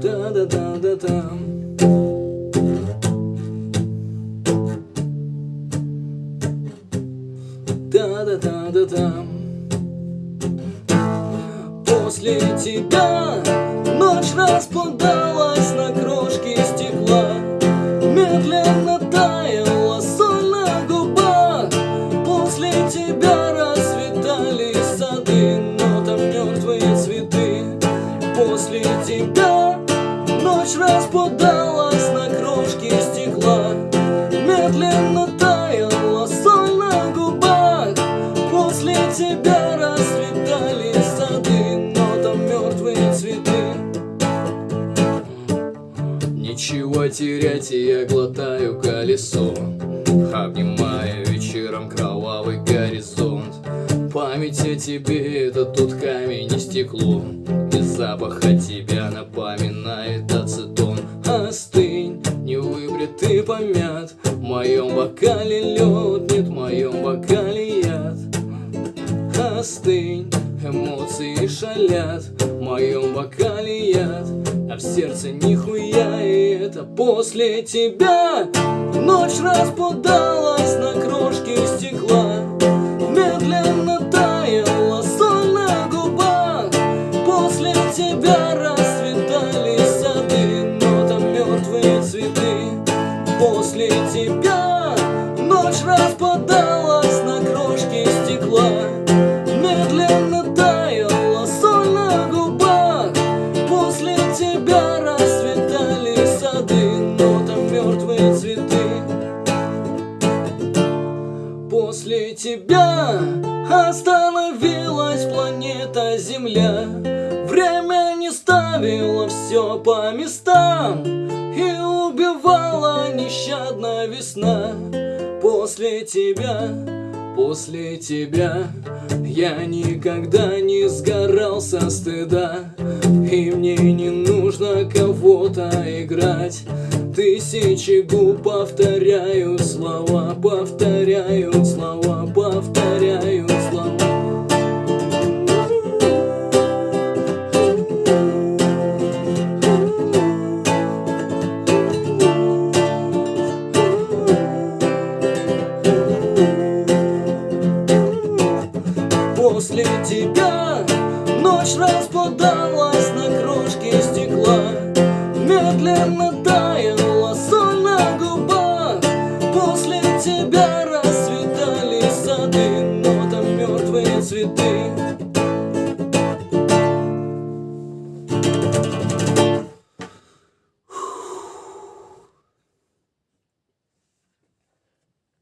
Да-да-да-да-да. Да-да-да-да-да. После тебя ночь распадалась на крошки стекла. Медленно таяла соль на губах. После тебя расцветали сады Но там мертвые цветы. После тебя ночь распадалась на крошки стекла Медленно таяла соль на губах. После тебя расцветали сады Но там мертвые цветы. Нечего терять, я глотаю колесо Обнимая вечером кровавый горизонт. Память о тебе это тут камень и стекло И запах от тебя напоминает ацетон. Остынь, не выбритый помят. В моем бокале лед, нет в моем бокале яд. Остынь, эмоции шалят. В моем бокале яд А в сердце нихуя. И это после тебя. Ночь распадалась на крошки ночь распадалась на крошки стекла. Медленно таяла соль на губах. После тебя расцветали сады Но там мертвые цветы. После тебя остановилась планета Земля. Время не ставило все по местам И убивала нещадно весна После тебя, после тебя Я никогда не сгорал со стыда. И мне не нужно кого-то играть. Тысячи губ повторяют слова, повторяют слова, повторяют распадалась на крошки стекла. Медленно таяла соль на губах. После тебя расцветали сады Но там мертвые цветы